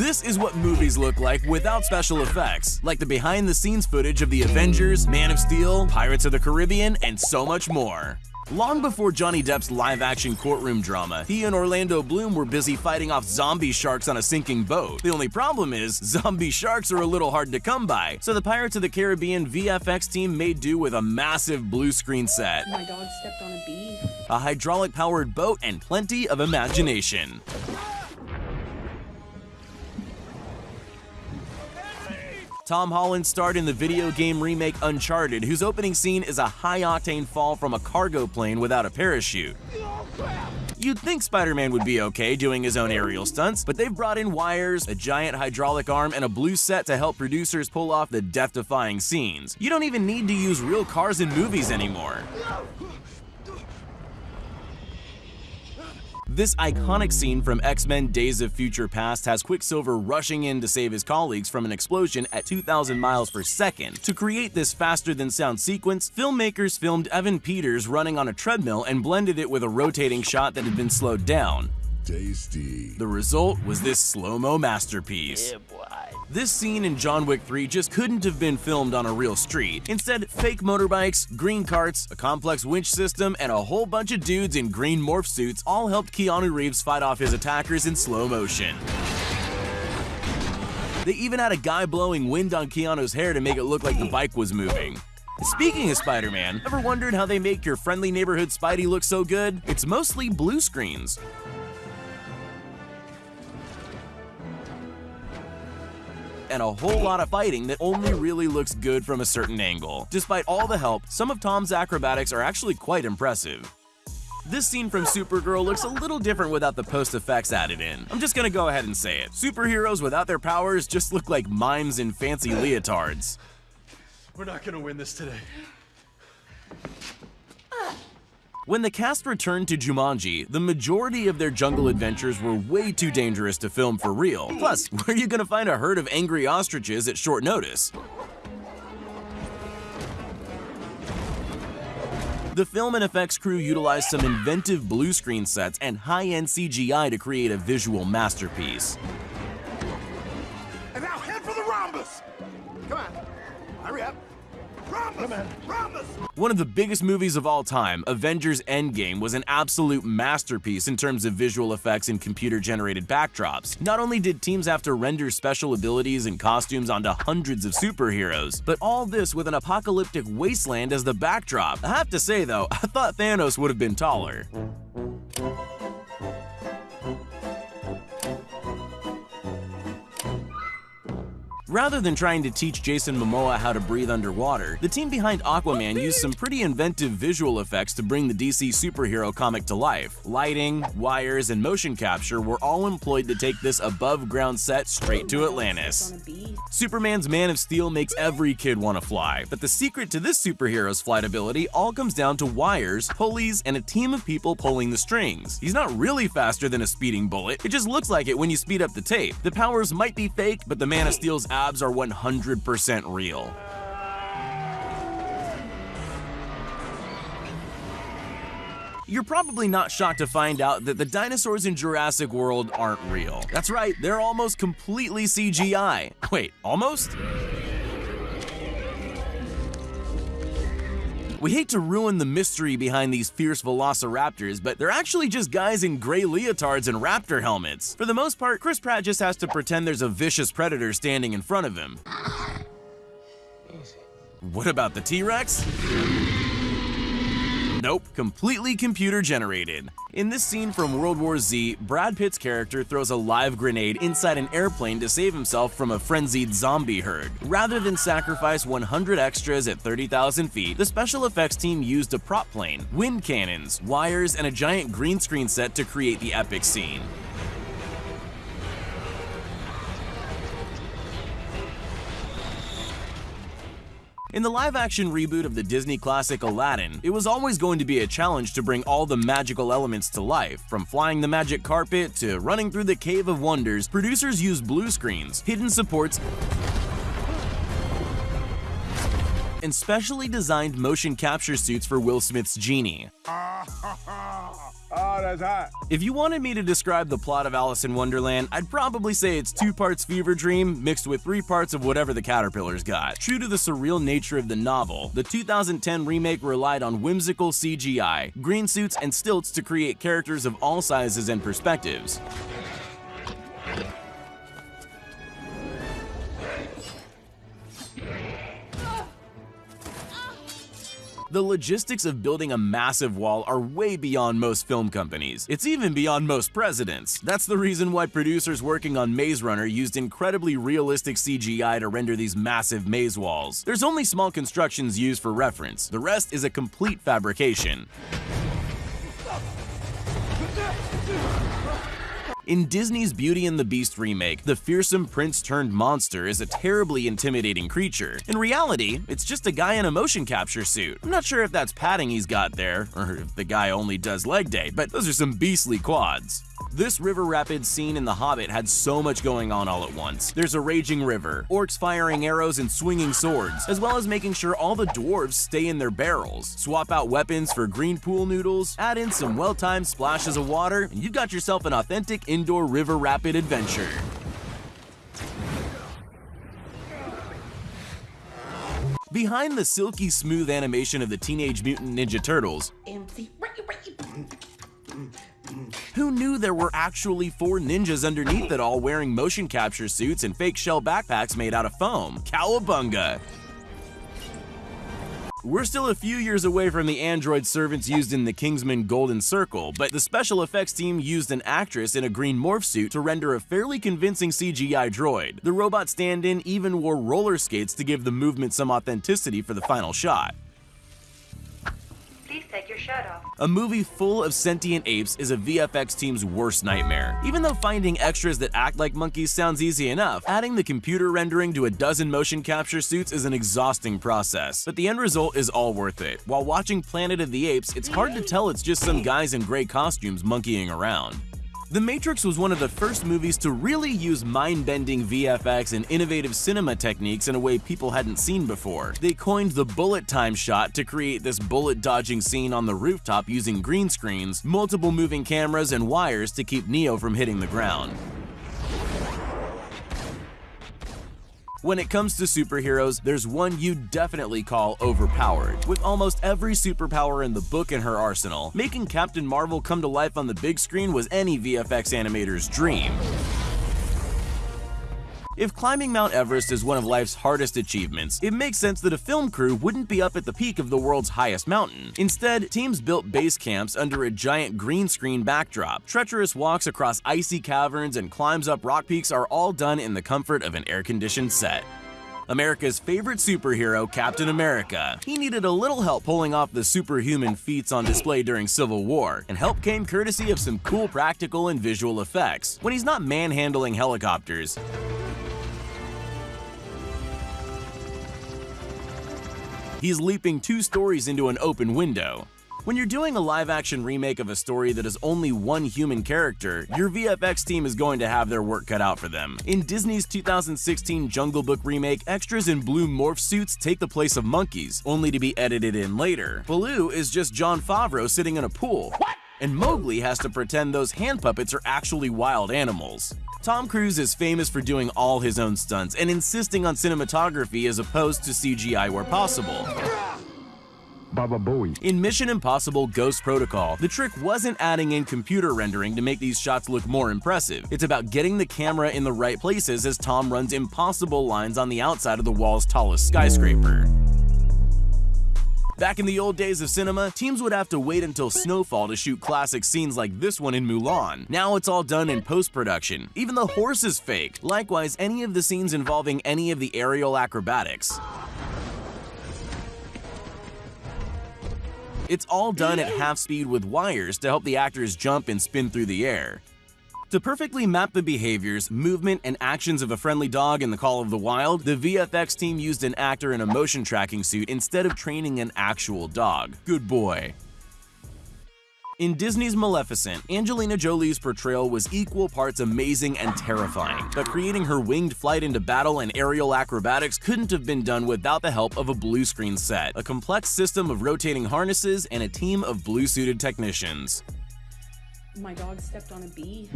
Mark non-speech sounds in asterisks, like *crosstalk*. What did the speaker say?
This is what movies look like without special effects, like the behind-the-scenes footage of The Avengers, Man of Steel, Pirates of the Caribbean, and so much more. Long before Johnny Depp's live-action courtroom drama, he and Orlando Bloom were busy fighting off zombie sharks on a sinking boat. The only problem is, *laughs* zombie sharks are a little hard to come by, so the Pirates of the Caribbean VFX team made do with a massive blue screen set, My dog stepped on a bee. a hydraulic-powered boat, and plenty of imagination. Tom Holland starred in the video game remake Uncharted, whose opening scene is a high-octane fall from a cargo plane without a parachute. You'd think Spider-Man would be okay doing his own aerial stunts, but they've brought in wires, a giant hydraulic arm, and a blue set to help producers pull off the death-defying scenes. You don't even need to use real cars in movies anymore. This iconic scene from X-Men Days of Future Past has Quicksilver rushing in to save his colleagues from an explosion at 2,000 miles per second. To create this faster-than-sound sequence, filmmakers filmed Evan Peters running on a treadmill and blended it with a rotating shot that had been slowed down. Tasty. The result was this slow-mo masterpiece. This scene in John Wick 3 just couldn't have been filmed on a real street. Instead, fake motorbikes, green carts, a complex winch system, and a whole bunch of dudes in green morph suits all helped Keanu Reeves fight off his attackers in slow motion. They even had a guy blowing wind on Keanu's hair to make it look like the bike was moving. Speaking of Spider-Man, ever wondered how they make your friendly neighborhood Spidey look so good? It's mostly blue screens. And a whole lot of fighting that only really looks good from a certain angle. Despite all the help, some of Tom's acrobatics are actually quite impressive. This scene from Supergirl looks a little different without the post effects added in. I'm just gonna go ahead and say it. Superheroes without their powers just look like mimes in fancy leotards. We're not gonna win this today. When the cast returned to Jumanji, the majority of their jungle adventures were way too dangerous to film for real. Plus, *laughs* where are you gonna find a herd of angry ostriches at short notice? The film and effects crew utilized some inventive blue screen sets and high-end CGI to create a visual masterpiece. And now head for the rhombus. Come on. Hurry up. Rhombus. Rhombus. One of the biggest movies of all time, Avengers Endgame, was an absolute masterpiece in terms of visual effects and computer-generated backdrops. Not only did teams have to render special abilities and costumes onto hundreds of superheroes, but all this with an apocalyptic wasteland as the backdrop. I have to say though, *laughs* I thought Thanos would have been taller. Rather than trying to teach Jason Momoa how to breathe underwater, the team behind Aquaman used some pretty inventive visual effects to bring the DC superhero comic to life. Lighting, wires, and motion capture were all employed to take this above-ground set straight to Atlantis. Superman's Man of Steel makes every kid want to fly, but the secret to this superhero's flight ability all comes down to wires, pulleys, and a team of people pulling the strings. He's not really faster than a speeding bullet, it just looks like it when you speed up the tape. The powers might be fake, but the Man of Steel's abs are 100% real. You're probably not shocked to find out that the dinosaurs in Jurassic World aren't real. That's right, they're almost completely CGI. *laughs* Wait, almost? We hate to ruin the mystery behind these fierce velociraptors, but they're actually just guys in gray leotards and raptor helmets. For the most part, Chris Pratt just has to pretend there's a vicious predator standing in front of him. What about the T-Rex? Nope, completely computer generated. In this scene from World War Z, Brad Pitt's character throws a live grenade inside an airplane to save himself from a frenzied zombie herd. Rather than sacrifice 100 extras at 30,000 feet, the special effects team used a prop plane, wind cannons, wires, and a giant green screen set to create the epic scene. In the live-action reboot of the Disney classic Aladdin, it was always going to be a challenge to bring all the magical elements to life. From flying the magic carpet to running through the Cave of Wonders, producers used blue screens, hidden supports, and specially designed motion capture suits for Will Smith's Genie. *laughs* Oh, that's hot. If you wanted me to describe the plot of Alice in Wonderland, I'd probably say it's two parts fever dream mixed with three parts of whatever the caterpillars got. True to the surreal nature of the novel, the 2010 remake relied on whimsical CGI, green suits, and stilts to create characters of all sizes and perspectives. The logistics of building a massive wall are way beyond most film companies. It's even beyond most presidents. That's the reason why producers working on Maze Runner used incredibly realistic CGI to render these massive maze walls. There's only small constructions used for reference. The rest is a complete fabrication. In Disney's Beauty and the Beast remake, the fearsome prince turned monster is a terribly intimidating creature. In reality, it's just a guy in a motion capture suit. I'm not sure if that's padding he's got there, or if the guy only does leg day, but those are some beastly quads. This river rapids scene in The Hobbit had so much going on all at once. There's a raging river, orcs firing arrows and swinging swords, as well as making sure all the dwarves stay in their barrels. Swap out weapons for green pool noodles, add in some well-timed splashes of water, and you've got yourself an authentic indoor river rapid adventure. Behind the silky smooth animation of the Teenage Mutant Ninja Turtles, *clears throat* who knew there were actually four ninjas underneath it all wearing motion capture suits and fake shell backpacks made out of foam? Cowabunga! We're still a few years away from the android servants used in the Kingsman Golden Circle, but the special effects team used an actress in a green morph suit to render a fairly convincing CGI droid. The robot stand-in even wore roller skates to give the movement some authenticity for the final shot. Please take your shirt off. A movie full of sentient apes is a VFX team's worst nightmare. Even though finding extras that act like monkeys sounds easy enough, adding the computer rendering to a dozen motion capture suits is an exhausting process. But the end result is all worth it. While watching Planet of the Apes, it's hard to tell it's just some guys in gray costumes monkeying around. The Matrix was one of the first movies to really use mind-bending VFX and innovative cinema techniques in a way people hadn't seen before. They coined the bullet time shot to create this bullet-dodging scene on the rooftop using green screens, multiple moving cameras, and wires to keep Neo from hitting the ground. When it comes to superheroes, there's one you'd definitely call overpowered. With almost every superpower in the book in her arsenal, making Captain Marvel come to life on the big screen was any VFX animator's dream. If climbing Mount Everest is one of life's hardest achievements, it makes sense that a film crew wouldn't be up at the peak of the world's highest mountain. Instead, teams built base camps under a giant green screen backdrop. Treacherous walks across icy caverns and climbs up rock peaks are all done in the comfort of an air-conditioned set. America's favorite superhero, Captain America. He needed a little help pulling off the superhuman feats on display during Civil War, and help came courtesy of some cool practical and visual effects. When he's not manhandling helicopters, He's leaping two stories into an open window. When you're doing a live-action remake of a story that is only one human character, your VFX team is going to have their work cut out for them. In Disney's 2016 Jungle Book remake, extras in blue morph suits take the place of monkeys, only to be edited in later. Baloo is just Jon Favreau sitting in a pool. What? And Mowgli has to pretend those hand puppets are actually wild animals. Tom Cruise is famous for doing all his own stunts and insisting on cinematography as opposed to CGI where possible. In Mission Impossible Ghost Protocol, the trick wasn't adding in computer rendering to make these shots look more impressive. It's about getting the camera in the right places as Tom runs impossible lines on the outside of the wall's tallest skyscraper. Back in the old days of cinema, teams would have to wait until snowfall to shoot classic scenes like this one in Mulan. Now it's all done in post-production. Even the horse is fake. Likewise, any of the scenes involving any of the aerial acrobatics. It's all done at half speed with wires to help the actors jump and spin through the air. To perfectly map the behaviors, movement, and actions of a friendly dog in The Call of the Wild, the VFX team used an actor in a motion tracking suit instead of training an actual dog. Good boy. In Disney's Maleficent, Angelina Jolie's portrayal was equal parts amazing and terrifying, but creating her winged flight into battle and aerial acrobatics couldn't have been done without the help of a blue screen set, a complex system of rotating harnesses, and a team of blue-suited technicians. My dog stepped on a bee.